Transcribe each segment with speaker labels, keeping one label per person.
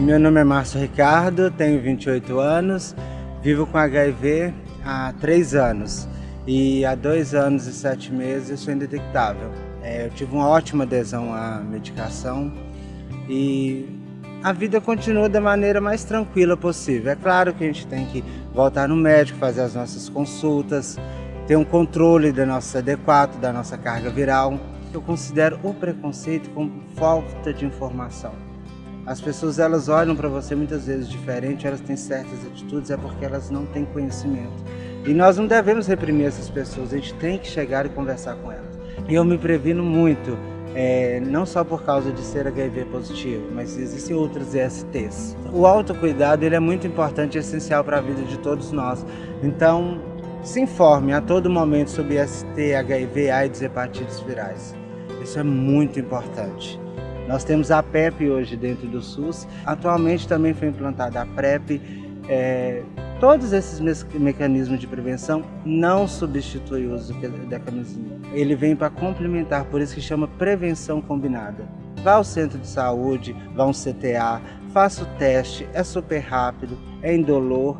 Speaker 1: Meu nome é Márcio Ricardo, tenho 28 anos, vivo com HIV há 3 anos e há 2 anos e 7 meses eu sou indetectável. É, eu tive uma ótima adesão à medicação e a vida continua da maneira mais tranquila possível. É claro que a gente tem que voltar no médico, fazer as nossas consultas, ter um controle da nossa CD4, da nossa carga viral. Eu considero o preconceito como falta de informação. As pessoas elas olham para você muitas vezes diferente, elas têm certas atitudes, é porque elas não têm conhecimento. E nós não devemos reprimir essas pessoas, a gente tem que chegar e conversar com elas. E eu me previno muito, é, não só por causa de ser HIV positivo, mas existem outros ESTs. O autocuidado ele é muito importante e essencial para a vida de todos nós. Então, se informe a todo momento sobre ST, HIV, AIDS e hepatites virais. Isso é muito importante. Nós temos a PEP hoje dentro do SUS. Atualmente também foi implantada a PrEP. É, todos esses me mecanismos de prevenção não substituem o uso da camisinha. Ele vem para complementar, por isso que chama prevenção combinada. Vá ao centro de saúde, vá a um CTA, faça o teste, é super rápido, é indolor.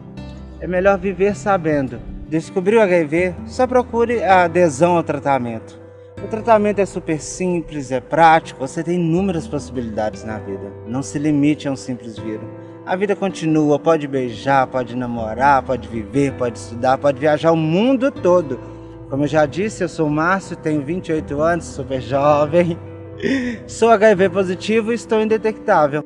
Speaker 1: É melhor viver sabendo. Descobriu HIV? Só procure a adesão ao tratamento. O tratamento é super simples, é prático, você tem inúmeras possibilidades na vida. Não se limite a um simples vírus. A vida continua, pode beijar, pode namorar, pode viver, pode estudar, pode viajar o mundo todo. Como eu já disse, eu sou o Márcio, tenho 28 anos, super jovem, sou HIV positivo e estou indetectável.